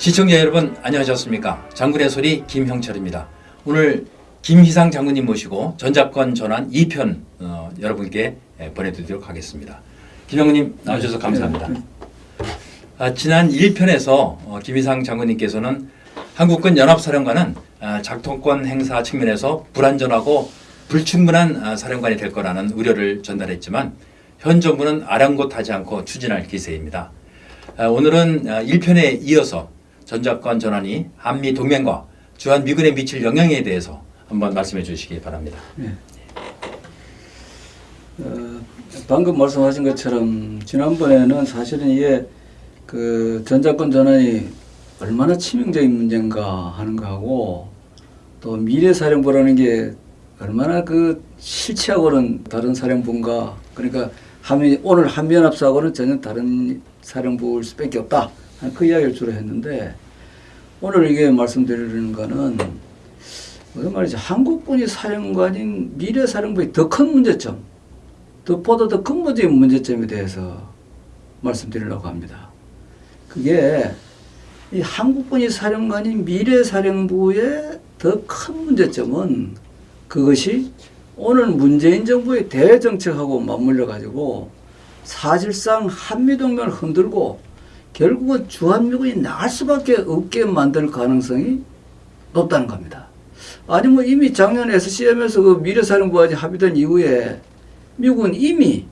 시청자 여러분 안녕하셨습니까? 장군의 소리 김형철입니다. 오늘 김희상 장군님 모시고 전작권 전환 2편 어, 여러분께 예, 보내드리도록 하겠습니다. 김 장군님 나와주셔서 감사합니다. 아, 지난 1편에서 어, 김희상 장군님께서는 한국군 연합사령관은 아, 작동권 행사 측면에서 불안전하고 불충분한 아, 사령관이 될 거라는 우려를 전달했지만 현 정부는 아랑곳하지 않고 추진할 기세입니다. 아, 오늘은 1편에 이어서 전작권 전환이 한미 동맹과 주한 미군에 미칠 영향에 대해서 한번 말씀해 주시기 바랍니다. 어, 방금 말씀하신 것처럼 지난번에는 사실은 이게 그 전자권 전환이 얼마나 치명적인 문제인가 하는 거하고 또 미래사령부라는 게 얼마나 그 실체하고는 다른 사령부인가. 그러니까 한미 오늘 한미연합사하고는 전혀 다른 사령부일 수밖에 없다 그 이야기를 주로 했는데 오늘 이게 말씀드리는 거는 무슨 말이죠 한국군이 사령관인 미래 사령부의 더 큰 문제점 더 보다 더 근본적인 문제점에 대해서 말씀드리려고 합니다. 그게 이 한국군이 사령관인 미래 사령부의 더 큰 문제점은 그것이 오늘 문재인 정부의 대정책하고 맞물려 가지고 사실상 한미동맹을 흔들고 결국은 주한미군이 나갈 수밖에 없게 만들 가능성이 높다는 겁니다. 아니 뭐 이미 작년 SCM에서 그 미래사령부와 합의된 이후에 미국은 이미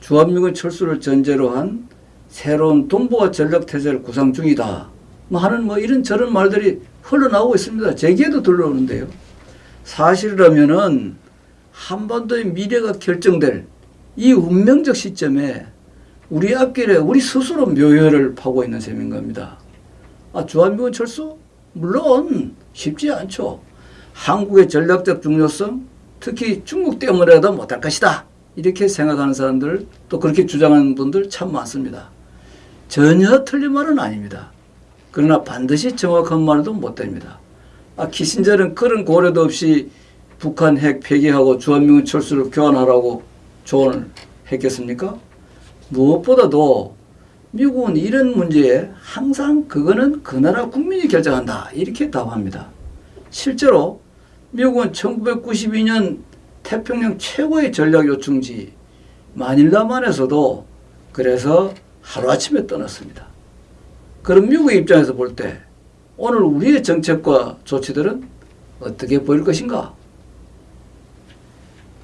주한미군 철수를 전제로 한 새로운 동북아 전략태세를 구상 중이다. 뭐 하는 뭐 이런 저런 말들이 흘러나오고 있습니다. 제기에도 들러오는데요. 사실이라면은 한반도의 미래가 결정될 이 운명적 시점에 우리 앞길에 우리 스스로 묘혈을 파고 있는 셈인 겁니다. 아, 주한미군 철수? 물론 쉽지 않죠. 한국의 전략적 중요성, 특히 중국 때문에라도 못할 것이다. 이렇게 생각하는 사람들 또 그렇게 주장하는 분들 참 많습니다. 전혀 틀린 말은 아닙니다. 그러나 반드시 정확한 말도 못 됩니다. 아, 키신저는 그런 고려도 없이 북한 핵 폐기하고 주한미군 철수를 교환하라고 조언을 했겠습니까? 무엇보다도 미국은 이런 문제에 항상 그거는 그 나라 국민이 결정한다 이렇게 답합니다. 실제로 미국은 1992년 태평양 최고의 전략 요충지 마닐라만에서도 그래서 하루아침에 떠났습니다. 그럼 미국의 입장에서 볼 때 오늘 우리의 정책과 조치들은 어떻게 보일 것인가?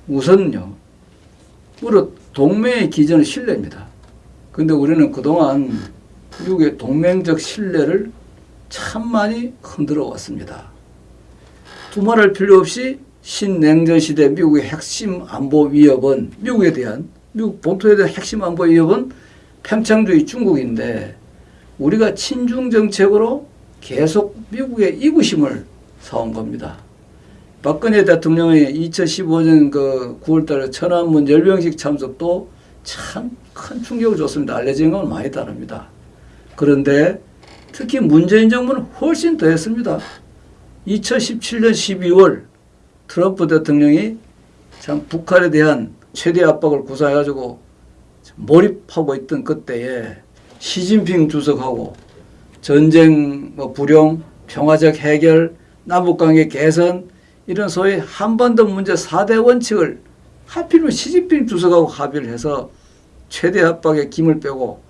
우선요. 우리 동맹의 기전은 신뢰입니다. 근데 우리는 그동안 미국의 동맹적 신뢰를 참 많이 흔들어 왔습니다. 두말할 필요 없이 신냉전 시대 미국의 핵심 안보 위협은 미국에 대한 미국 본토에 대한 핵심 안보 위협은 평창주의 중국인데 우리가 친중 정책으로 계속 미국의 이구심을 사온 겁니다. 박근혜 대통령의 2015년 그 9월달에 천안문 열병식 참석도 참 큰 충격을 줬습니다. 알려진 건 많이 다릅니다. 그런데 특히 문재인 정부는 훨씬 더 했습니다. 2017년 12월 트럼프 대통령이 참 북한에 대한 최대 압박을 구사해가지고 몰입하고 있던 그때에 시진핑 주석하고 전쟁 뭐 불용, 평화적 해결, 남북관계 개선 이런 소위 한반도 문제 4대 원칙을 하필이면 시진핑 주석하고 합의를 해서 최대 압박에 김을 빼고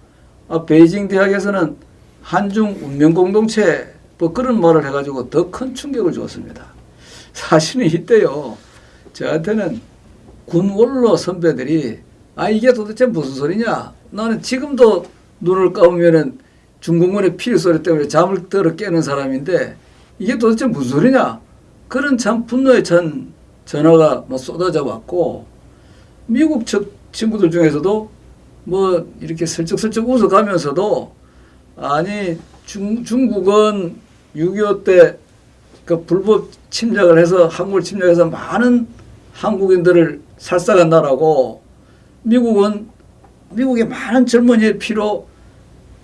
아, 베이징 대학에서는 한중 운명 공동체 뭐 그런 말을 해가지고 더 큰 충격을 주었습니다. 사실은 이때요. 저한테는 군 원로 선배들이 아 이게 도대체 무슨 소리냐? 나는 지금도 눈을 감으면은 중공군의 필 소리 때문에 잠을 들어 깨는 사람인데 이게 도대체 무슨 소리냐? 그런 참 분노의 전 전화가 뭐 쏟아져 왔고 미국 측 친구들 중에서도 뭐 이렇게 슬쩍슬쩍 웃어가면서도 아니 중, 중국은 6.25 때 그 불법 침략을 해서 한국을 침략해서 많은 한국인들을 살상한 나라고 미국은 미국의 많은 젊은이의 피로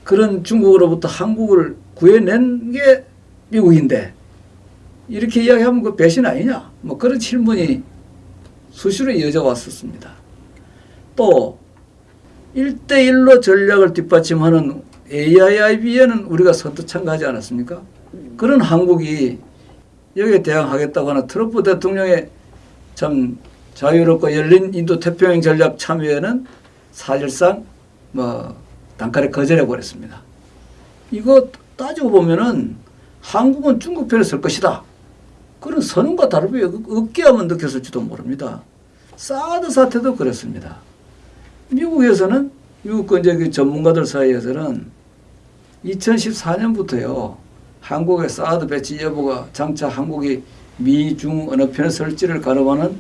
그런 중국으로부터 한국을 구해낸 게 미국인데 이렇게 이야기하면 그 배신 아니냐 뭐 그런 질문이 수시로 이어져 왔었습니다. 또 1대1로 전략을 뒷받침하는 AIIB에는 우리가 선뜻 참가하지 않았습니까? 그런 한국이 여기에 대항하겠다고 하는 트럼프 대통령의 참 자유롭고 열린 인도 태평양 전략 참여에는 사실상 뭐 단칼에 거절해 버렸습니다. 이거 따지고 보면은 한국은 중국 편에 설 것이다. 그런 선언과 다름이 없- 없게 하면 느꼈을지도 모릅니다. 사드 사태도 그렇습니다. 미국에서는 미국 이제 그 전문가들 사이에서는 2014년부터요 한국의 사드 배치 여부가 장차 한국이 미중 어느 편에 설지를 가늠하는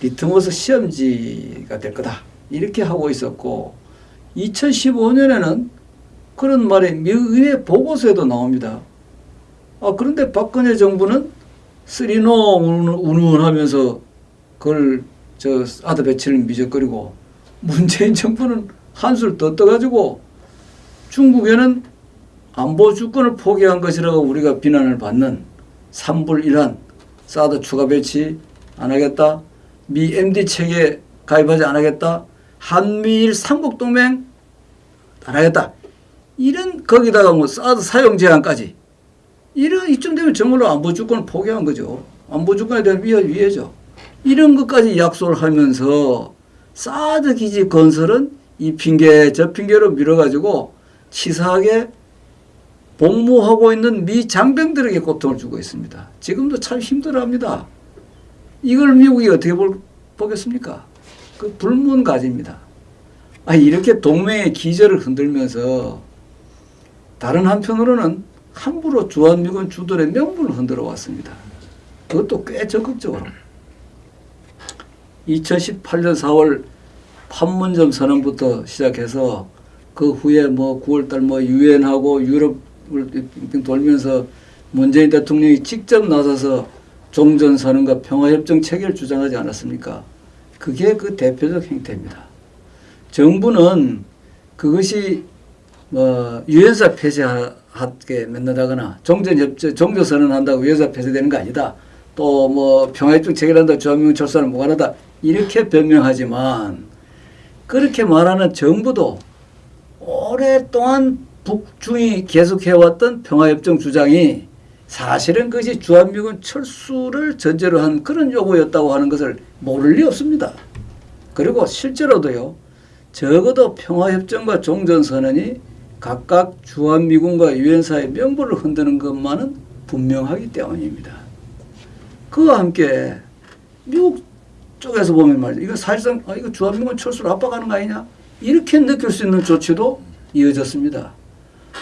리트머스 시험지가 될 거다 이렇게 하고 있었고 2015년에는 그런 말이 미의회 보고서에도 나옵니다. 아 그런데 박근혜 정부는 three no 운운하면서 그걸 저 사드 배치를 미적거리고 문재인 정부는 한술 더 떠가지고 중국에는 안보 주권을 포기한 것이라고 우리가 비난을 받는 3불 1한 사드 추가 배치 안 하겠다. 미 MD 체계 가입하지 안 하겠다. 한미일 삼국 동맹 안 하겠다. 이런 거기다가 뭐 사드 사용 제한까지 이런 이쯤 되면 정말로 안보 주권을 포기한 거죠. 안보 주권에 대한 위해 위해죠. 이런 것까지 약속을 하면서 사드 기지 건설은 이 핑계 저 핑계로 밀어가지고 치사하게 복무하고 있는 미 장병들에게 고통을 주고 있습니다. 지금도 참 힘들어합니다. 이걸 미국이 어떻게 볼, 보겠습니까? 그 불문가지입니다. 아 이렇게 동맹의 기절을 흔들면서 다른 한편으로는 함부로 주한미군 주둔의 명분을 흔들어 왔습니다. 그것도 꽤 적극적으로. 2018년 4월 판문점 선언부터 시작해서 그 후에 뭐 9월달 뭐 유엔하고 유럽을 돌면서 문재인 대통령이 직접 나서서 종전 선언과 평화협정 체계를 주장하지 않았습니까? 그게 그 대표적 행태입니다. 정부는 그것이 뭐 유엔사 폐지하 게 맺는다거나 종전협정 종전 선언한다고 유엔사 폐지되는 거 아니다. 또 뭐 평화협정 체결한다 주한미군 철수는 무관하다 이렇게 변명하지만 그렇게 말하는 정부도 오랫동안 북중이 계속해왔던 평화협정 주장이 사실은 그것이 주한미군 철수를 전제로 한 그런 요구였다고 하는 것을 모를 리 없습니다. 그리고 실제로도요. 적어도 평화협정과 종전선언이 각각 주한미군과 유엔사의 명분을 흔드는 것만은 분명하기 때문입니다. 그와 함께 미국 쪽에서 보면 말이죠. 이거 사실상 아, 이거 주한미군 철수를 압박하는 거 아니냐? 이렇게 느낄 수 있는 조치도 이어졌습니다.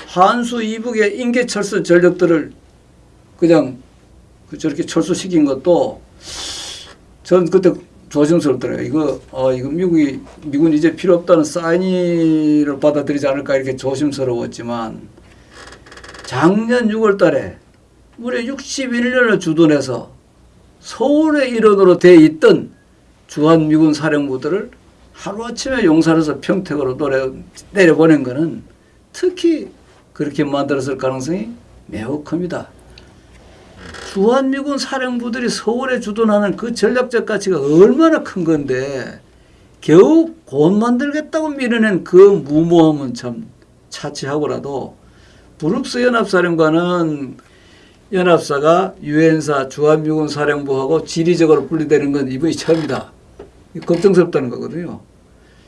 한수 이북의 인계 철수 전력들을 그냥 그 저렇게 철수시킨 것도 전 그때 조심스럽더라고요. 이거 어 이거 미국이 미군 이제 필요 없다는 사인을 받아들이지 않을까 이렇게 조심스러웠지만 작년 6월 달에 무려 61년을 주둔해서 서울의 일원으로 돼 있던 주한미군 사령부들을 하루아침에 용산에서 평택으로 내려보낸 것은 특히 그렇게 만들었을 가능성이 매우 큽니다. 주한미군 사령부들이 서울에 주둔하는 그 전략적 가치가 얼마나 큰 건데 겨우 곧 만들겠다고 밀어낸 그 무모함은 참 차치하고라도 브룩스 연합사령관은 연합사가 유엔사 주한미군 사령부하고 지리적으로 분리되는 건 이번이 처음이다. 걱정스럽다는 거거든요.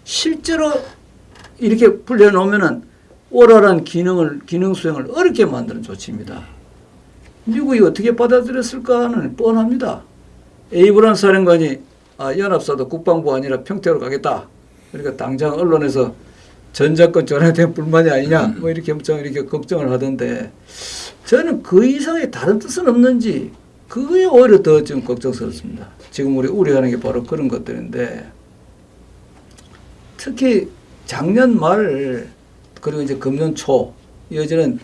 실제로 이렇게 불려놓으면은 오랄한 기능을 기능 수행을 어렵게 만드는 조치입니다. 미국이 어떻게 받아들였을까는 뻔합니다. 에이브란 사령관이 아, 연합사도 국방부 아니라 평택으로 가겠다. 그러니까 당장 언론에서 전작권 대한 불만이 아니냐 뭐 이렇게 엄청 이렇게 걱정을 하던데 저는 그 이상의 다른 뜻은 없는지 그게 오히려 더좀 걱정스럽습니다. 지금 우리 우려하는 게 바로 그런 것들인데 특히 작년 말 그리고 이제 금년 초 이어지는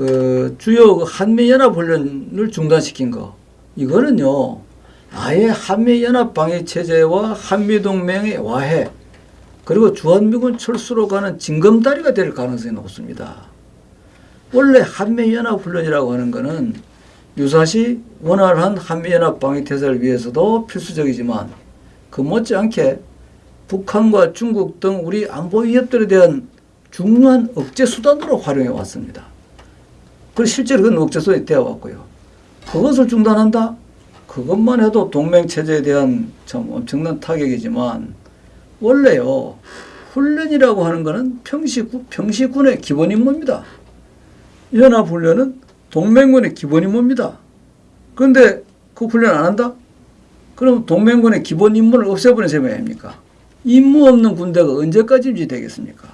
그 주요 그 한미 연합 훈련을 중단시킨 거 이거는요 아예 한미 연합 방위 체제와 한미 동맹의 와해 그리고 주한미군 철수로 가는 징검다리가 될 가능성이 높습니다. 원래 한미연합훈련이라고 하는 것은 유사시 원활한 한미연합 방위태세를 위해서도 필수적이지만 그 못지않게 북한과 중국 등 우리 안보 위협들에 대한 중요한 억제 수단으로 활용해 왔습니다. 그리고 실제로 그건 억제 수단이 되어 왔고요. 그것을 중단한다? 그것만 해도 동맹 체제에 대한 참 엄청난 타격이지만 원래요 훈련이라고 하는 것은 평시군 평시군의 기본 임무입니다. 연합훈련은 동맹군의 기본 임무입니다. 그런데 그 훈련 안 한다? 그럼 동맹군의 기본 임무를 없애버리는 셈이 아닙니까? 임무 없는 군대가 언제까지 유지되겠습니까?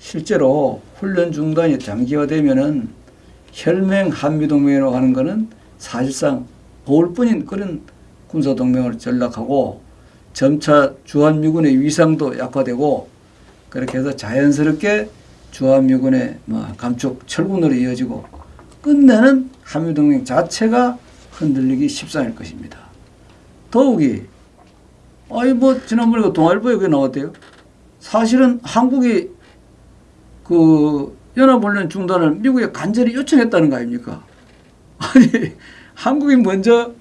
실제로 훈련 중단이 장기화되면은 혈맹 한미동맹이라고 하는 것은 사실상 거울뿐인 그런 군사동맹을 전락하고 점차 주한미군의 위상도 약화되고 그렇게 해서 자연스럽게 주한미군의 뭐 감축 철군으로 이어지고 끝내는 한미동맹 자체가 흔들리기 십상일 것입니다. 더욱이 아이 뭐 지난번에 그 동아일보에 그게 나왔대요. 사실은 한국이 그 연합훈련 중단을 미국에 간절히 요청했다는 거 아닙니까? 아니 한국이 먼저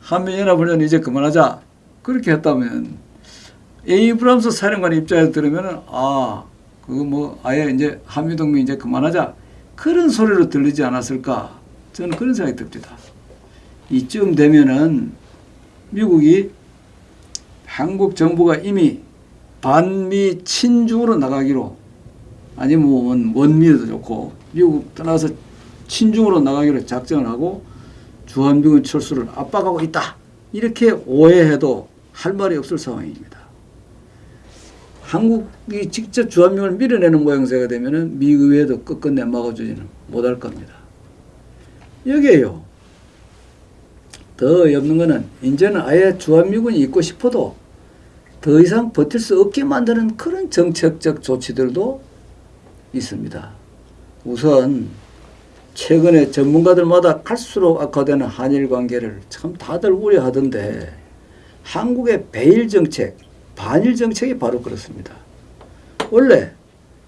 한미연합훈련 이제 그만하자 그렇게 했다면 에이브람스 사령관 입장에서 들으면은 아 그거 뭐 아예 이제 한미동맹 이제 그만하자 그런 소리로 들리지 않았을까 저는 그런 생각이 듭니다. 이쯤 되면은 미국이 한국 정부가 이미 반미 친중으로 나가기로 아니면 뭐 원, 원미도 좋고 미국 떠나서 친중으로 나가기로 작정을 하고 주한미군 철수를 압박하고 있다. 이렇게 오해해도 할 말이 없을 상황입니다. 한국이 직접 주한미군을 밀어내는 모양새가 되면은 미 의회도 끝끝내 막아주지는 못할 겁니다. 여기에요. 더 없는 거는 이제는 아예 주한미군이 있고 싶어도 더 이상 버틸 수 없게 만드는 그런 정책적 조치들도 있습니다. 우선 최근에 전문가들마다 갈수록 악화되는 한일 관계를 참 다들 우려하던데 한국의 배일 정책, 반일 정책이 바로 그렇습니다. 원래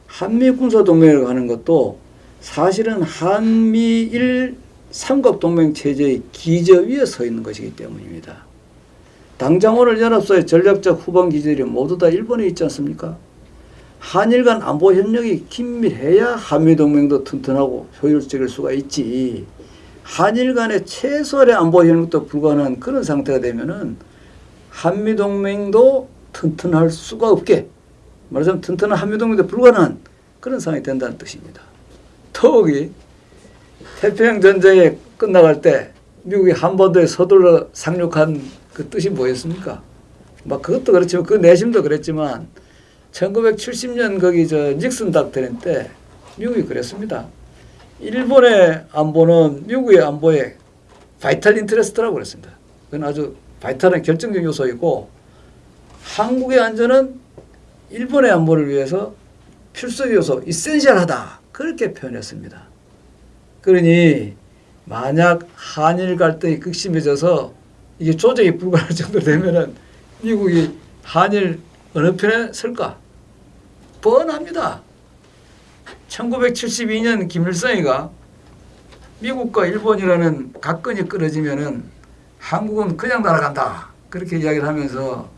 한미 군사 동맹을 하는 것도 사실은 한미일 삼각 동맹 체제의 기저 위에 서 있는 것이기 때문입니다. 당장 오늘 연합사의 전략적 후방 기지들이 모두 다 일본에 있지 않습니까? 한일 간 안보 협력이 긴밀해야 한미 동맹도 튼튼하고 효율적일 수가 있지. 한일 간의 최소한의 안보 협력도 불가능한 그런 상태가 되면은 한미 동맹도 튼튼할 수가 없게 말하자면 튼튼한 한미 동맹도 불가능한 그런 상황이 된다는 뜻입니다. 더욱이 태평양 전쟁이 끝나갈 때 미국이 한반도에 서둘러 상륙한 그 뜻이 뭐였습니까? 막 그것도 그렇지만 그 내심도 그랬지만 1970년 거기 저 닉슨 닥터린 때 미국이 그랬습니다. 일본의 안보는 미국의 안보에 vital interest라고 그랬습니다. 그건 아주 vital한 결정적 요소이고 한국의 안전은 일본의 안보를 위해서 필수 요소, essential하다. 그렇게 표현했습니다. 그러니 만약 한일 갈등이 극심해져서 이게 조정이 불가할 정도 되면은 미국이 한일 어느 편에 설까? 뻔합니다. 1972년 김일성이가 미국과 일본이라는 각건이 끊어지면은 한국은 그냥 날아간다. 그렇게 이야기를 하면서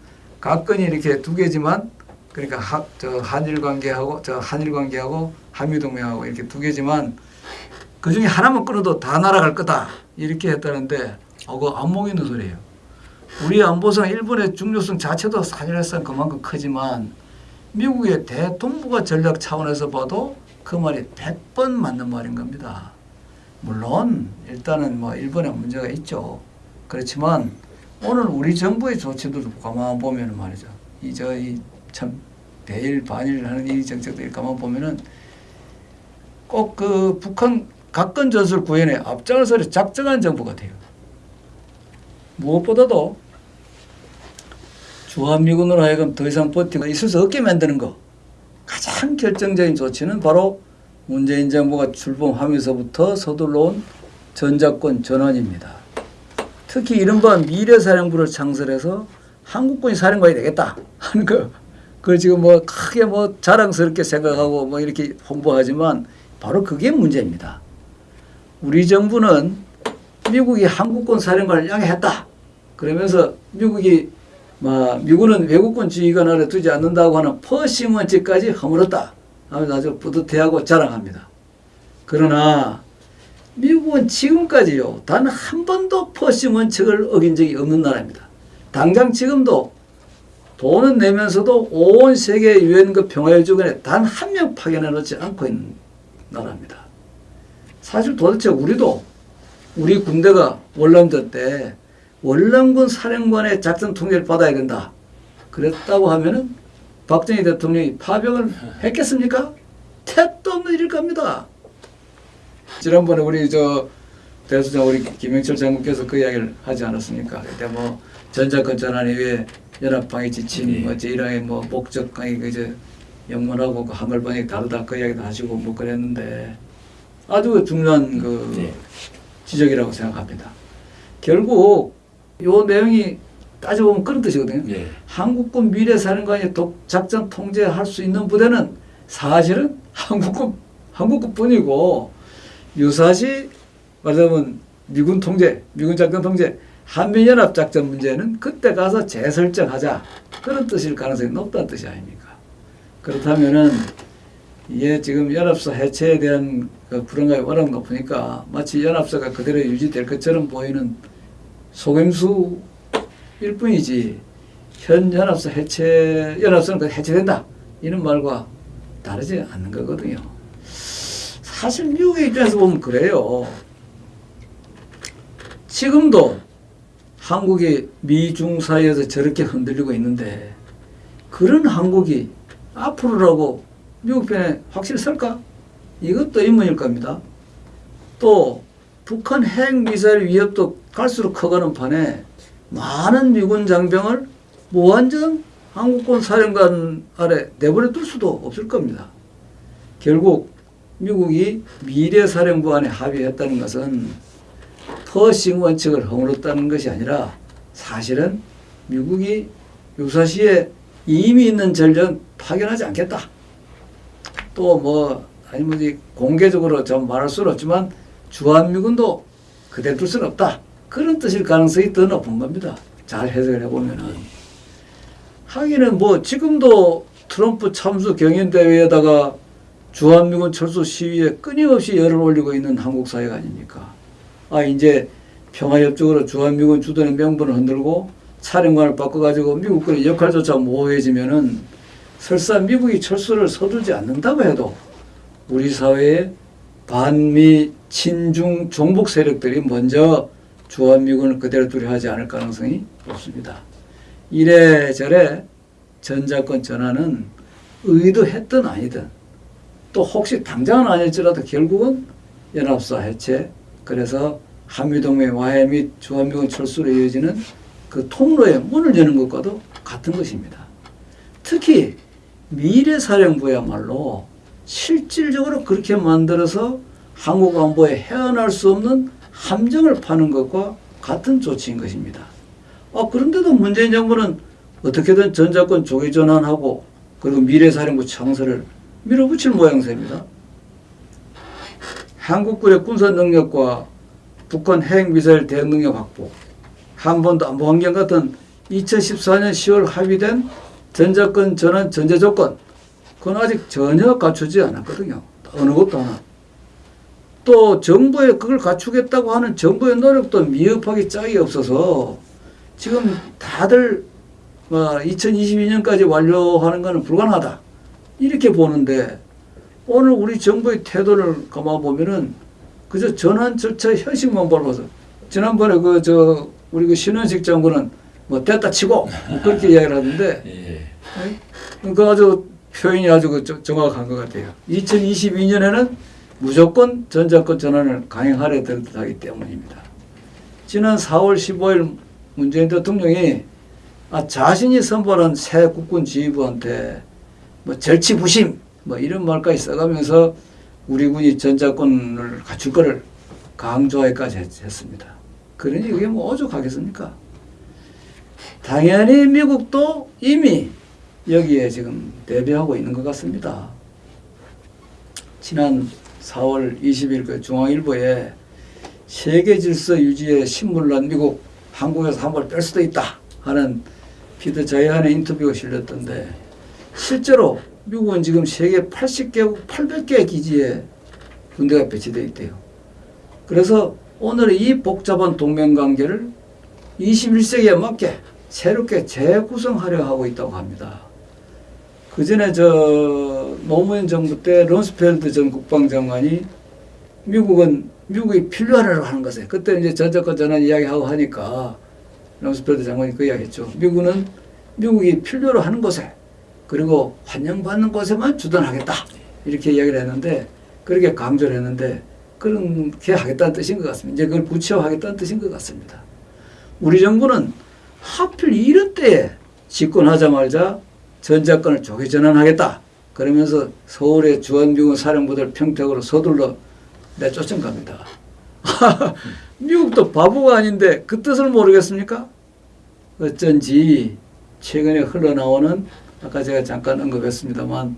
각건이 이렇게 두 개지만 그러니까 하, 저 한일 관계하고 저 한일 관계하고 한미 동맹하고 이렇게 두 개지만 그 중에 하나만 끊어도 다 날아갈 거다. 이렇게 했다는데 어, 그거 안목 있는 소리예요. 우리 안보상 일본의 중요성 자체도 사실상 그만큼 크지만 미국의 대동부가 전략 차원에서 봐도 그 말이 100번 맞는 말인 겁니다. 물론 일단은 뭐 일본에 문제가 있죠. 그렇지만 오늘 우리 정부의 조치들도 가만 보면 말이죠. 이저이참 대일 반일 하는 이 정책들 가만 보면은 꼭 그 북한 각건 전술 구현에 앞장서 작정한 정부 같아요. 무엇보다도 주한미군으로 하여금 더 이상 버티고 있을 수 없게 만드는 거 가장 결정적인 조치는 바로 문재인 정부가 출범하면서부터 서둘러 온 전작권 전환입니다. 특히 이른바 미래사령부를 창설해서 한국군이 사령관이 되겠다 하는 거 그걸 지금 뭐 크게 뭐 자랑스럽게 생각하고 뭐 이렇게 홍보하지만 바로 그게 문제입니다. 우리 정부는 미국이 한국군 사령관을 양해했다. 그러면서 미국이 뭐 미국은 외국군 지휘관 아래 두지 않는다고 하는 퍼시먼치까지 허물었다. 하면서 아주 뿌듯해하고 자랑합니다. 그러나 미국은 지금까지요 단 한 번도 퍼싱 원칙을 어긴 적이 없는 나라입니다. 당장 지금도 돈은 내면서도 온 세계 유엔 그 평화유지원에 단 한 명 파견해 놓지 않고 있는 나라입니다. 사실 도대체 우리도 우리 군대가 월남전 때 월남군 사령관의 작전 통제를 받아야 된다. 그랬다고 하면은 박정희 대통령이 파병을 했겠습니까? 택도 없는 일일 겁니다. 지난번에 우리 저 대수장 우리 김영철 장군께서 그 이야기를 하지 않았습니까? 그때 뭐 전자권 전환에 의해 연합방위 지침, 네. 뭐 제1항의 뭐 목적, 아니 그저 영문하고 그 한글방이 다르다 그 이야기도 하시고 뭐 그랬는데 아주 중요한 그 네. 지적이라고 생각합니다. 결국 요 내용이 따져보면 그런 뜻이거든요. 예. 한국군 미래 사령관이 독 작전 통제할 수 있는 부대는 사실은 한국군 한국군뿐이고 유사시 말하자면 미군 통제, 미군 작전 통제, 한미연합 작전 문제는 그때 가서 재설정하자 그런 뜻일 가능성이 높다는 뜻이 아닙니까? 그렇다면은 이게 지금 연합사 해체에 대한 그 불안감이 워낙 높으니까 마치 연합사가 그대로 유지될 것처럼 보이는 속임수일 뿐이지 현 연합사 해체 연합사는 그 해체된다 이런 말과 다르지 않는 거거든요. 사실 미국의 입장에서 보면 그래요. 지금도 한국이 미중 사이에서 저렇게 흔들리고 있는데 그런 한국이 앞으로라고 미국 편에 확실히 설까? 이것도 의문일 겁니다. 또 북한 핵 미사일 위협도 갈수록 커가는 판에 많은 미군 장병을 무한정 한국군 사령관 아래 내버려 둘 수도 없을 겁니다. 결국 미국이 미래사령부 안에 합의했다는 것은 퍼싱 원칙을 허물었다는 것이 아니라 사실은 미국이 유사시에 이미 있는 전력 파견하지 않겠다. 또 뭐 아니 뭐지 공개적으로 좀 말할 수는 없지만 주한미군도 그대로 둘 수는 없다. 그런 뜻일 가능성이 더 높은 겁니다. 잘 해석을 해보면은. 하기는 뭐 지금도 트럼프 참수 경연대회에다가 주한미군 철수 시위에 끊임없이 열을 올리고 있는 한국 사회가 아닙니까? 아 이제 평화협정으로 주한미군 주둔의 명분을 흔들고 사령관을 바꿔가지고 미국군의 역할조차 모호해지면은 설사 미국이 철수를 서두르지 않는다고 해도 우리 사회에 반미 친중 종북 세력들이 먼저 주한미군을 그대로 두려 하지 않을 가능성이 높습니다. 이래저래 전자권 전환은 의도했든 아니든 또 혹시 당장은 아닐지라도 결국은 연합사 해체 그래서 한미동맹 와해 및 주한미군 철수로 이어지는 그 통로의 문을 여는 것과도 같은 것입니다. 특히 미래사령부야말로 실질적으로 그렇게 만들어서 한국 안보에 헤어날 수 없는 함정을 파는 것과 같은 조치인 것입니다. 아, 그런데도 문재인 정부는 어떻게든 전자권 조기 전환하고 그리고 미래사령부 창설을 밀어붙일 모양새입니다. 한국군의 군사 능력과 북한 핵 미사일 대응 능력 확보, 한반도 안보 환경 같은 2014년 10월 합의된 전자권 전환 전제 조건, 그건 아직 전혀 갖추지 않았거든요. 어느 것도 하나. 또 정부에 그걸 갖추겠다고 하는 정부의 노력도 미흡하게 짝이 없어서 지금 다들 2022년까지 완료하는 것은 불가능하다. 이렇게 보는데 오늘 우리 정부의 태도를 감아 보면은 그저 전환 절차 현실만 밟아서 지난번에 그 저 우리 그 신원식 장군은 뭐 됐다 치고 뭐 그렇게 이야기를 하던데 예. 그 아주 표현이 아주 그 정- 정확한 것 같아요. 2022년에는 무조건 전자권 전환을 강행하려 될 듯하기 때문입니다. 지난 4월 15일 문재인 대통령이 아, 자신이 선발한 새 국군 지휘부한테 뭐 절치부심 뭐 이런 말까지 써가면서 우리 군이 전자권을 갖출 거를 강조하기까지 했, 했습니다. 그러니 그게 뭐 오죽하겠습니까? 당연히 미국도 이미 여기에 지금 대비하고 있는 것 같습니다. 지난 4월 20일 그 중앙일보에 세계 질서 유지에 신물난 미국 한국에서 한발뺄 수도 있다 하는 피터 자이한의 인터뷰가 실렸던데 실제로 미국은 지금 세계 80개국 800개 기지에 군대가 배치되어 있대요. 그래서 오늘 이 복잡한 동맹 관계를 21세기에 맞게 새롭게 재구성하려 하고 있다고 합니다. 그 전에 저 노무현 정부 때 럼스펠드 전 국방장관이 미국은 미국이 필요하다고 하는 곳에 그때 이제 전작권 전환 이야기하고 하니까 럼스펠드 장관이 그 이야기했죠. 미국은 미국이 필요로 하는 곳에 그리고 환영받는 곳에만 주둔하겠다 이렇게 이야기를 했는데 그렇게 강조를 했는데 그렇게 하겠다는 뜻인 것 같습니다. 이제 그걸 구체화하겠다는 뜻인 것 같습니다. 우리 정부는 하필 이런 때에 집권하자마자 전작권을 조기 전환하겠다. 그러면서 서울의 주한미군 사령부들 평택으로 서둘러 내쫓은 겁니다. 미국도 바보가 아닌데 그 뜻을 모르겠습니까? 어쩐지 최근에 흘러나오는 아까 제가 잠깐 언급했습니다만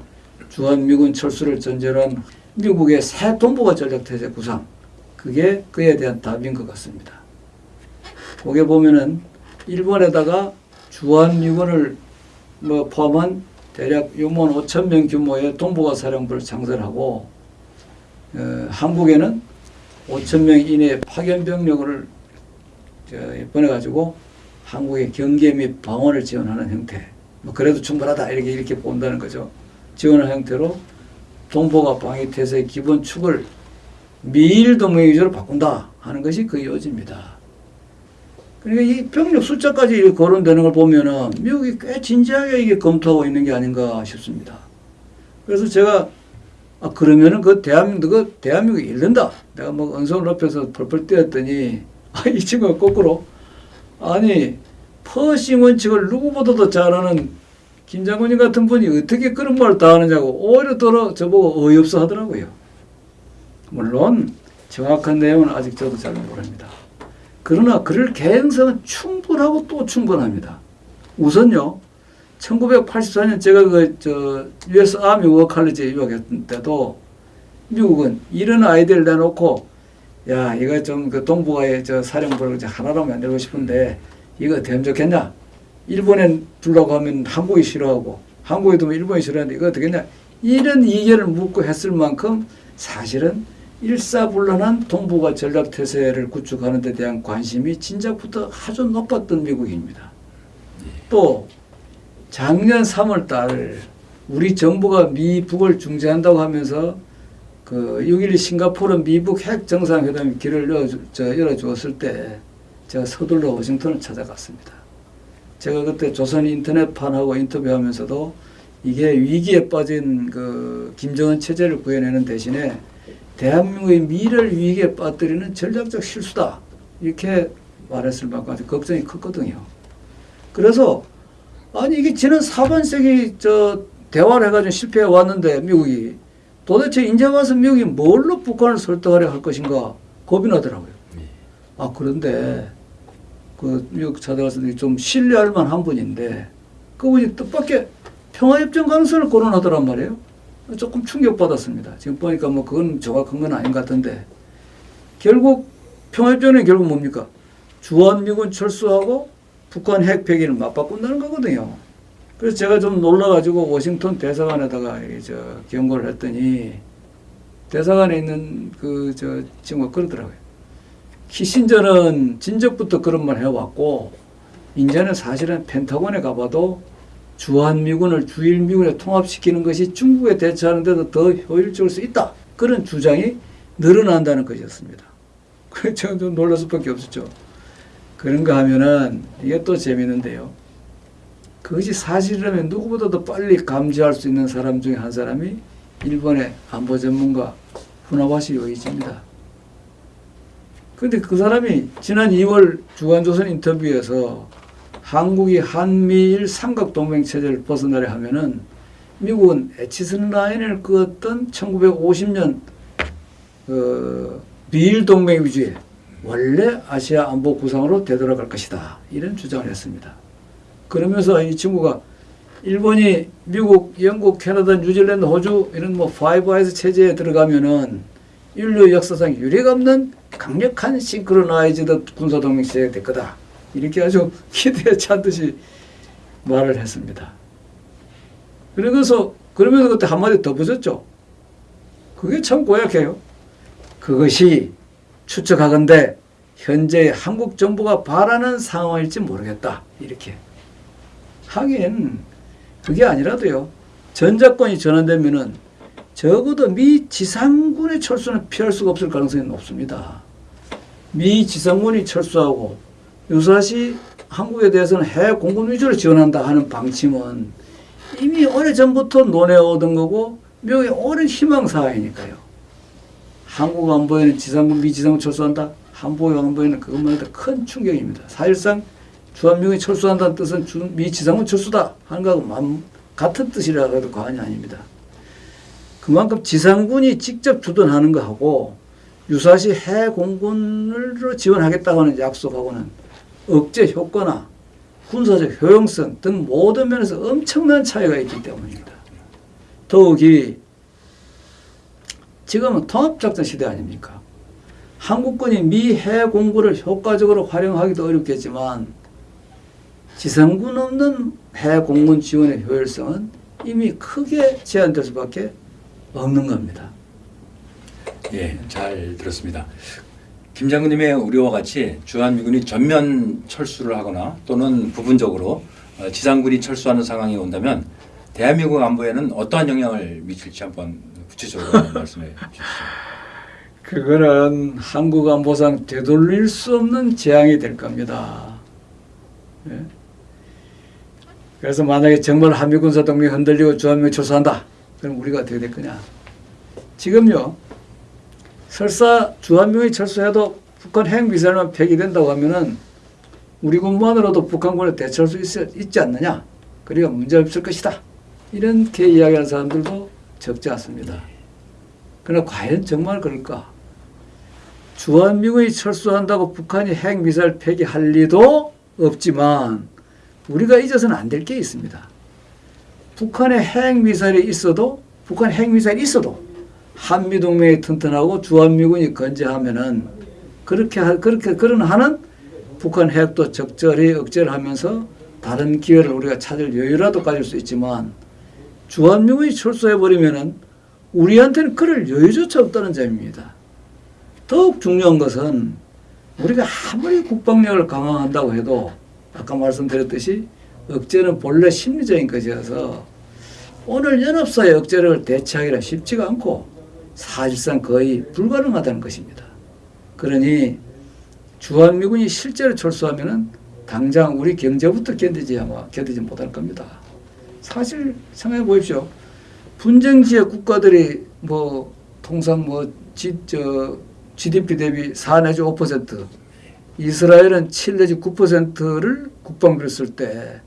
주한미군 철수를 전제로 한 미국의 새 동북아 전략태세 구상 그게 그에 대한 답인 것 같습니다. 거기에 보면은 일본에다가 주한미군을 뭐 포함한 대략 6만 5천 명 규모의 동북아 사령부를 창설하고 어, 한국에는 5천 명 이내의 파견 병력을 저, 보내가지고 한국의 경계 및 방어를 지원하는 형태. 뭐 그래도 충분하다 이렇게 이렇게 본다는 거죠. 지원하는 형태로 동북아 방위 태세의 기본 축을 미일 동맹 위주로 바꾼다 하는 것이 그 요지입니다. 그러니까 이 병력 숫자까지 거론되는 걸 보면은 미국이 꽤 진지하게 이게 검토하고 있는 게 아닌가 싶습니다. 그래서 제가 아 그러면은 그 대한민국 그 대한민국이 잃는다. 내가 뭐 언성을 높여서 펄펄 뛰었더니 아 이 친구가 거꾸로 아니 퍼싱 원칙을 누구보다도 잘 아는 김 장관님 같은 분이 어떻게 그런 말을 다 하느냐고 오히려 더러 저보고 어이없어 하더라고요. 물론 정확한 내용은 아직 저도 잘 모릅니다. 그러나 그럴 개연성은 충분하고 또 충분합니다. 우선요, 1984년 제가 그, 저, US 아미 워 칼리지에 유학했을 때도 미국은 이런 아이디어를 내놓고 야, 이거 좀 그 동북아의 저 사령부를 하나로 만들고 싶은데 이거 하면 좋겠냐? 일본에 두려고 하면 한국이 싫어하고 한국에 두면 일본이 싫어하는데 이거 어떻게 했냐? 이런 이견을 묻고 했을 만큼 사실은 일사불란한 동북아 전략 태세를 구축하는 데 대한 관심이 진작부터 아주 높았던 미국입니다. 또 작년 3월 달 우리 정부가 미북을 중재한다고 하면서 그 6.12 싱가포르 미북 핵 정상회담 길을 열어, 저, 열어주었을 때 제가 서둘러 워싱턴을 찾아갔습니다. 제가 그때 조선 인터넷판하고 인터뷰하면서도 이게 위기에 빠진 그 김정은 체제를 구해내는 대신에 대한민국의 미래를 위기에 빠뜨리는 전략적 실수다. 이렇게 말했을 만큼 아주 걱정이 컸거든요. 그래서 아니 이게 지난 4반세기 저 대화를 해가지고 실패해 왔는데 미국이 도대체 이제 와서 미국이 뭘로 북한을 설득하려 할 것인가 겁이 나더라고요. 아 그런데 그 미국 찾아가서 좀 신뢰할 만한 분인데 그분이 뜻밖의 평화협정 가능성을 거론하더란 말이에요. 조금 충격받았습니다. 지금 보니까 뭐 그건 정확한 건 아닌 것 같은데 결국 평화협정은 결국 뭡니까? 주한미군 철수하고 북한 핵 폐기를 맞바꾼다는 거거든요. 그래서 제가 좀 놀라가지고 워싱턴 대사관에다가 이저 경고를 했더니 대사관에 있는 그 저 친구가 그러더라고요. 키신저는 진작부터 그런 말 해왔고 이제는 사실은 펜타곤에 가봐도 주한미군을 주일미군에 통합시키는 것이 중국에 대처하는 데도 더 효율적일 수 있다. 그런 주장이 늘어난다는 것이었습니다. 그래서 좀 놀랄 수밖에 없었죠. 그런가 하면은 이게 또 재미있는데요. 그것이 사실이라면 누구보다도 빨리 감지할 수 있는 사람 중에 한 사람이 일본의 안보 전문가 후나와시 요이치입니다. 그런데 그 사람이 지난 2월 주간조선 인터뷰에서 한국이 한미일 삼각동맹 체제를 벗어나려 하면은 미국은 에치슨 라인을 그었던 1950년 그 미일 동맹 위주의 원래 아시아 안보 구상으로 되돌아갈 것이다. 이런 주장을 했습니다. 그러면서 이 친구가 일본이 미국, 영국, 캐나다, 뉴질랜드, 호주 이런 뭐 파이브 아이즈 체제에 들어가면은 인류 역사상 유례가 없는 강력한 synchronized 군사 동맹 체제가 될 거다. 이렇게 아주 기대에 찬 듯이 말을 했습니다. 그러면서 그러면서 그때 한마디 더 붙였죠. 그게 참 고약해요. 그것이 추측하건대 현재 한국 정부가 바라는 상황일지 모르겠다. 이렇게. 하긴 그게 아니라도요. 전자권이 전환되면은 적어도 미 지상군의 철수는 피할 수가 없을 가능성이 높습니다. 미 지상군이 철수하고 유사시 한국에 대해서는 해외 공군 위주로 지원한다 하는 방침은 이미 오래전부터 논해오던 거고 미국의 오랜 희망사항이니까요. 한국 안보에는 지상군, 미 지상군 철수한다. 한국 안보에는 그것만 해도 큰 충격입니다. 사실상 주한미군이 철수한다는 뜻은 주, 미 지상군 철수다 하는 거하고 만- 같은 뜻이라 해도 과언이 아닙니다. 그만큼 지상군이 직접 주둔하는 거하고 유사시 해외 공군으로 지원하겠다고 하는 약속하고는 억제 효과나 군사적 효용성 등 모든 면에서 엄청난 차이가 있기 때문입니다. 더욱이 지금은 통합작전 시대 아닙니까? 한국군이 미 해외 공군을 효과적으로 활용하기도 어렵겠지만 지상군 없는 해외 공군 지원의 효율성은 이미 크게 제한될 수밖에 없는 겁니다. 예, 잘 들었습니다. 김 장군님의 우려와 같이 주한미군이 전면 철수를 하거나 또는 부분적으로 어, 지상군이 철수하는 상황이 온다면 대한민국 안보에는 어떠한 영향을 미칠지 한번 구체적으로 말씀해 주시죠. 그거는 한국 안보상 되돌릴 수 없는 재앙이 될 겁니다. 예? 그래서 만약에 정말 한미 군사 동맹이 흔들리고 주한미군이 철수한다. 그럼 우리가 어떻게 될 거냐? 지금요. 설사 주한미군이 철수해도 북한 핵미사일만 폐기된다고 하면은 우리 군만으로도 북한군을 대처할 수 있, 있지 않느냐? 그러니까 문제 없을 것이다. 이렇게 이야기하는 사람들도 적지 않습니다. 그러나 과연 정말 그럴까? 주한미군이 철수한다고 북한이 핵미사일 폐기할 리도 없지만 우리가 잊어서는 안 될 게 있습니다. 북한의 핵미사일이 있어도 북한 핵미사일이 있어도 한미동맹이 튼튼하고 주한미군이 건재하면은 그렇게 하, 그렇게 그런 하는 북한 핵도 적절히 억제를 하면서 다른 기회를 우리가 찾을 여유라도 가질 수 있지만 주한미군이 철수해 버리면은 우리한테는 그럴 여유조차 없다는 점입니다. 더욱 중요한 것은 우리가 아무리 국방력을 강화한다고 해도 아까 말씀드렸듯이 억제는 본래 심리적인 것이어서 오늘 연합사의 억제를 대체하기가 쉽지가 않고 사실상 거의 불가능하다는 것입니다. 그러니 주한미군이 실제로 철수하면은 당장 우리 경제부터 견디지 아마 견디지 못할 겁니다. 사실 생각해 보십시오. 분쟁 지역 국가들이 뭐 통상 뭐 지, 저 GDP 대비 4 내지 5% 이스라엘은 7 내지 9%를 국방비로 쓸 때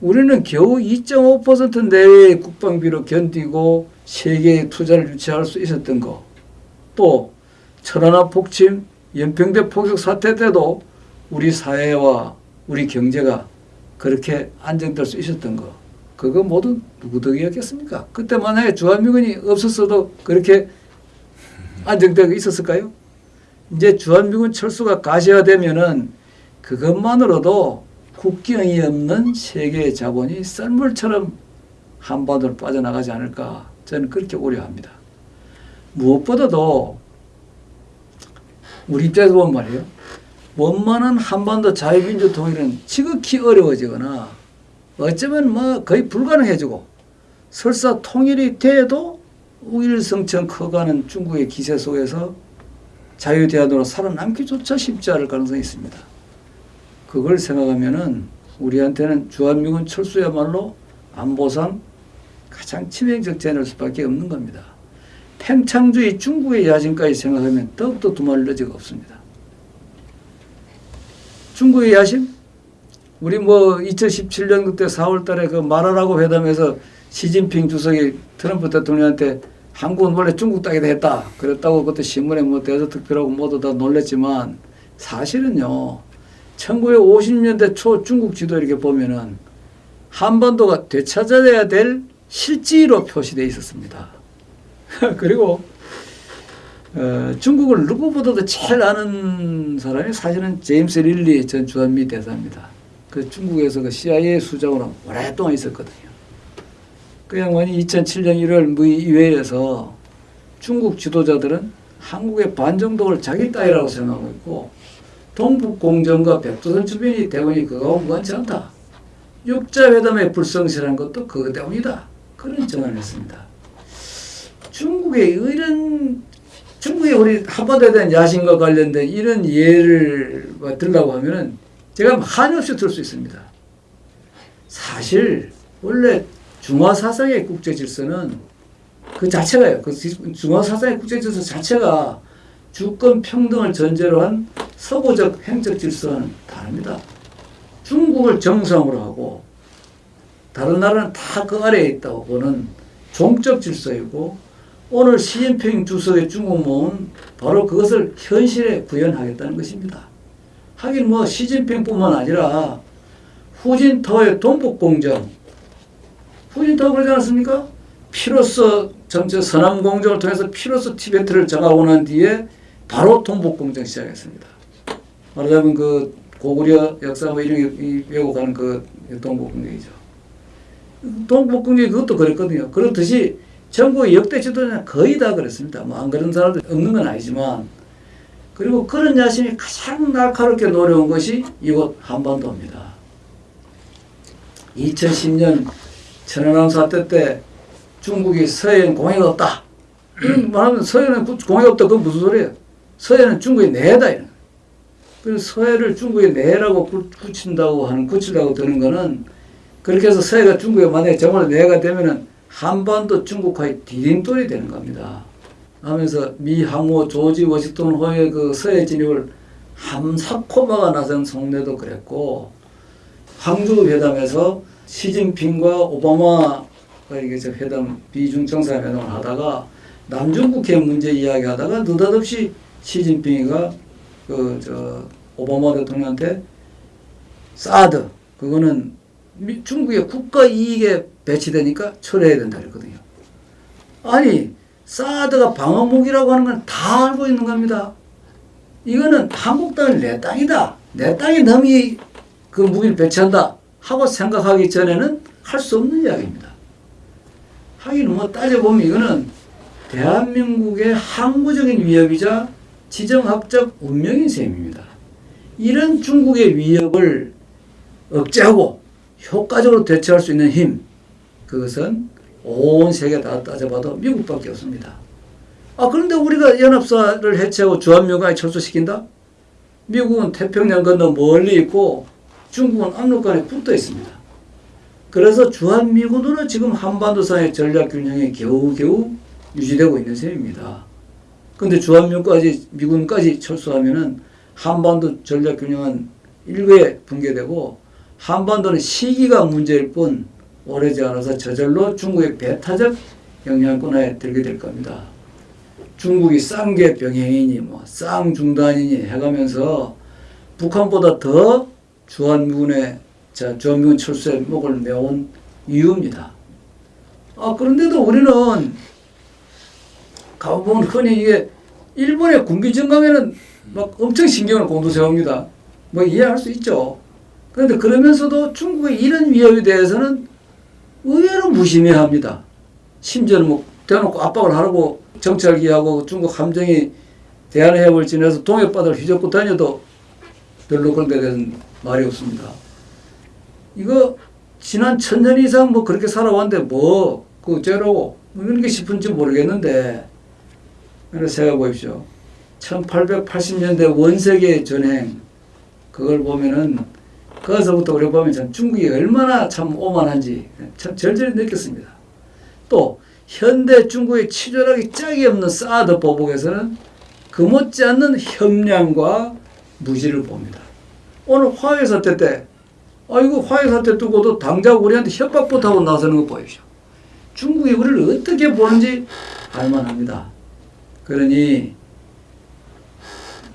우리는 겨우 2.5% 내외의 국방비로 견디고 세계의 투자를 유치할 수 있었던 거. 또 천안함 폭침, 연평대 포격 사태 때도 우리 사회와 우리 경제가 그렇게 안정될 수 있었던 거. 그거 모두 누구 덕이었겠습니까? 그때 만약에 주한미군이 없었어도 그렇게 안정되고 있었을까요? 이제 주한미군 철수가 가시화되면은 그것만으로도 국경이 없는 세계의 자본이 썰물처럼 한반도로 빠져나가지 않을까 저는 그렇게 우려합니다. 무엇보다도 우리 입장에서 보면 말이에요. 원만한 한반도 자유민주 통일은 지극히 어려워지거나 어쩌면 뭐 거의 불가능해지고 설사 통일이 돼도 우일성천 커가는 중국의 기세 속에서 자유대안으로 살아남기조차 쉽지 않을 가능성이 있습니다. 그걸 생각하면은 우리한테는 주한미군 철수야말로 안보상 가장 치명적 제한일 수밖에 없는 겁니다. 팽창주의 중국의 야심까지 생각하면 더욱더 두말릴 여지가 없습니다. 중국의 야심? 우리 뭐 2017년 그때 4월 달에 그 말하라고 회담에서 시진핑 주석이 트럼프 대통령한테 한국은 원래 중국 땅이다 했다. 그랬다고 그때 신문에 뭐 대서특필하고 모두 다 놀랬지만 사실은요. 1950년대 초 중국 지도 이렇게 보면은 한반도가 되찾아야 될 실지로 표시되어 있었습니다. 그리고 어, 중국을 누구보다도 제일 아는 사람이 사실은 제임스 릴리 전 주한미 대사입니다. 그 중국에서 그 CIA 수장으로 오랫동안 있었거든요. 그 양반이 2007년 1월 뭐 이회에서 중국 지도자들은 한국의 반정동을 자기 땅이라고 생각하고 있고 동북공정과 백두산 주변이 대원이 그거하고 무관치 않다. 육자회담의 불성실한 것도 그것 때문이다. 그런 전언을 했습니다. 중국의 이런 중국의 우리 한반도에 대한 야심과 관련된 이런 예를 뭐 들라고 하면은 제가 한없이 들 수 있습니다. 사실 원래 중화 사상의 국제 질서는 그 자체가요. 그 중화 사상의 국제 질서 자체가 주권 평등을 전제로 한 서구적 행적 질서와는 다릅니다. 중국을 정상으로 하고 다른 나라는 다 그 아래에 있다고 보는 종적 질서이고 오늘 시진핑 주석의 중국 모은 바로 그것을 현실에 구현하겠다는 것입니다. 하긴 뭐 시진핑뿐만 아니라 후진타오의 동북공정 후진타오 그러지 않았습니까? 피로서 전체 서남공정을 통해서 피로서 티베트를 장악하고 난 뒤에 바로 동북공정 시작했습니다. 말하자면 그 고구려 역사 뭐 이런 게 왜곡하는 그 동북공정이죠. 동북공정이 그것도 그랬거든요. 그렇듯이 전국의 역대 지도자는 거의 다 그랬습니다. 뭐 안 그런 사람도 없는 건 아니지만 그리고 그런 야심이 가장 날카롭게 노려온 것이 이곳 한반도입니다. 2010년 천안함 사태 때 중국이 서해엔 공해가 없다. 말하면 서해는 공해가 없다. 그건 무슨 소리예요? 서해는 중국의 내다. 이런. 그래서 서해를 중국의 내라고 구- 굳힌다고 하는, 굳히려고 드는 거는 그렇게 해서 서해가 중국의 만약에 정말 내가 되면은 한반도 중국화의 디딤돌이 되는 겁니다. 하면서 미 항모 조지 워싱턴 호의 그 서해 진입을 함사코마가 나선 성내도 그랬고 항주 회담에서 시진핑과 오바마가 이게 저 회담 비중 정상회담을 하다가 남중국해 문제 이야기하다가 느닷없이 시진핑이가 그 저 오바마 대통령한테 사드 그거는 미- 중국의 국가 이익에 배치되니까 철회해야 된다 그랬거든요. 아니 사드가 방어무기라고 하는 건 다 알고 있는 겁니다. 이거는 한국 땅은 내 땅이다. 내 땅에 남이 그 무기를 배치한다 하고 생각하기 전에는 할 수 없는 이야기입니다. 하긴 뭐 따져보면 이거는 대한민국의 항구적인 위협이자 지정학적 운명인 셈입니다. 이런 중국의 위협을 억제하고 효과적으로 대처할 수 있는 힘, 그것은 온 세계 다 따져봐도 미국밖에 없습니다. 아, 그런데 우리가 연합사를 해체하고 주한미군에 철수시킨다? 미국은 태평양 건너 멀리 있고 중국은 압록강에 붙어 있습니다. 그래서 주한미군으로 지금 한반도상의 전략균형이 겨우겨우 유지되고 있는 셈입니다. 근데 주한미군까지, 미군까지 철수하면은 한반도 전략 균형은 일부에 붕괴되고 한반도는 시기가 문제일 뿐 오래지 않아서 저절로 중국의 배타적 영향권에 들게 될 겁니다. 중국이 쌍계 병행이니 뭐 쌍중단이니 해가면서 북한보다 더 주한미군의 자 주한미군 철수에 목을 메온 이유입니다. 아 그런데도 우리는 가보면 흔히 이게 일본의 군비 증강에는 막 엄청 신경을 곤두세웁니다. 뭐 이해할 수 있죠. 그런데 그러면서도 중국의 이런 위협에 대해서는 의외로 무심해합니다. 심지어는 뭐 대놓고 압박을 하라고 정찰기하고 중국 함정이 대한해협을 지나서 동해바다를 휘젓고 다녀도 별로 그런 데 대해서는 말이 없습니다. 이거 지난 천년 이상 뭐 그렇게 살아왔는데 뭐그 어째라고 뭐 이런 게 싶은지 모르겠는데 그래서 생각해 보십시오. 1880년대 원세계 전행 그걸 보면은 거기서부터 우리가 보면 참 중국이 얼마나 참 오만한지 참 절절히 느꼈습니다. 또 현대 중국의 치졸하기 짝이 없는 사드 보복에서는 그 못지않는 협량과 무지를 봅니다. 오늘 화해 사태 때 아이고 화해 사태 두고도 당장 우리한테 협박부터 하고 나서는 거 보십시오. 중국이 우리를 어떻게 보는지 알만합니다. 그러니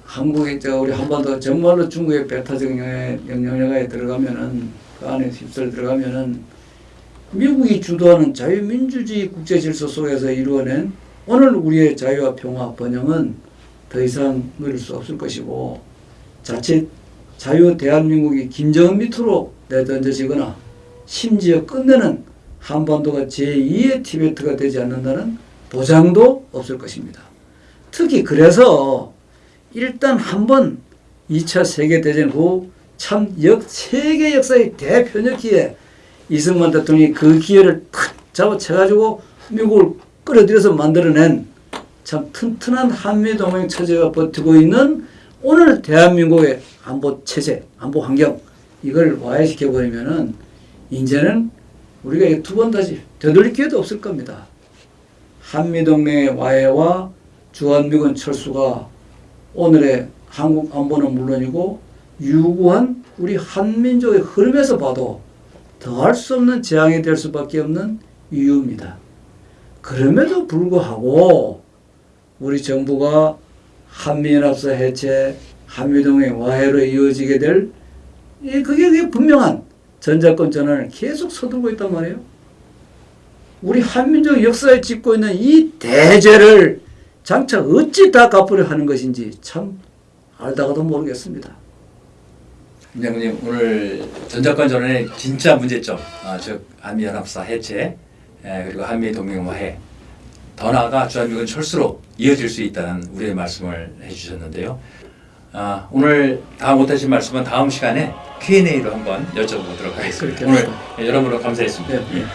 한국의 저 우리 한반도 정말로 중국의 배타적 영향- 영향력에 들어가면은 그 안에 휩쓸 들어가면은 미국이 주도하는 자유민주주의 국제 질서 속에서 이루어낸 오늘 우리의 자유와 평화 번영은 더 이상 누릴 수 없을 것이고 자칫 자유 대한민국이 김정은 밑으로 내던져지거나 심지어 끝내는 한반도가 제2의 티베트가 되지 않는다는 보장도 없을 것입니다. 특히 그래서 일단 한번 2차 세계대전 후 참 역, 세계 역사의 대표적기에 이승만 대통령이 그 기회를 탁 잡아채가지고 미국을 끌어들여서 만들어낸 참 튼튼한 한미동맹 체제가 버티고 있는 오늘 대한민국의 안보 체제, 안보 환경 이걸 와해시켜 버리면은 이제는 우리가 두 번 다시 되돌릴 기회도 없을 겁니다. 한미동맹의 와해와 주한미군 철수가 오늘의 한국 안보는 물론이고 유구한 우리 한민족의 흐름에서 봐도 더할 수 없는 재앙이 될 수밖에 없는 이유입니다. 그럼에도 불구하고 우리 정부가 한미연합사 해체, 한미동맹 와해로 이어지게 될이 그게, 그게 분명한 전자권 전환을 계속 서두르고 있단 말이에요. 우리 한민족 역사에 짓고 있는 이 대죄를 장차 어찌 다 갚으려 하는 것인지 참 알다가도 모르겠습니다. 김 장군님 오늘 전작권 전환의 진짜 문제점, 아, 즉 한미연합사 해체 에, 그리고 한미 동맹화해 더 나아가 주한미군 철수로 이어질 수 있다는 우리의 말씀을 해주셨는데요. 아, 오늘 다 못하신 말씀은 다음 시간에 Q&A로 한번 여쭤보도록 하겠습니다. 그렇게 오늘 합시다. 여러모로 감사했습니다. 네, 네.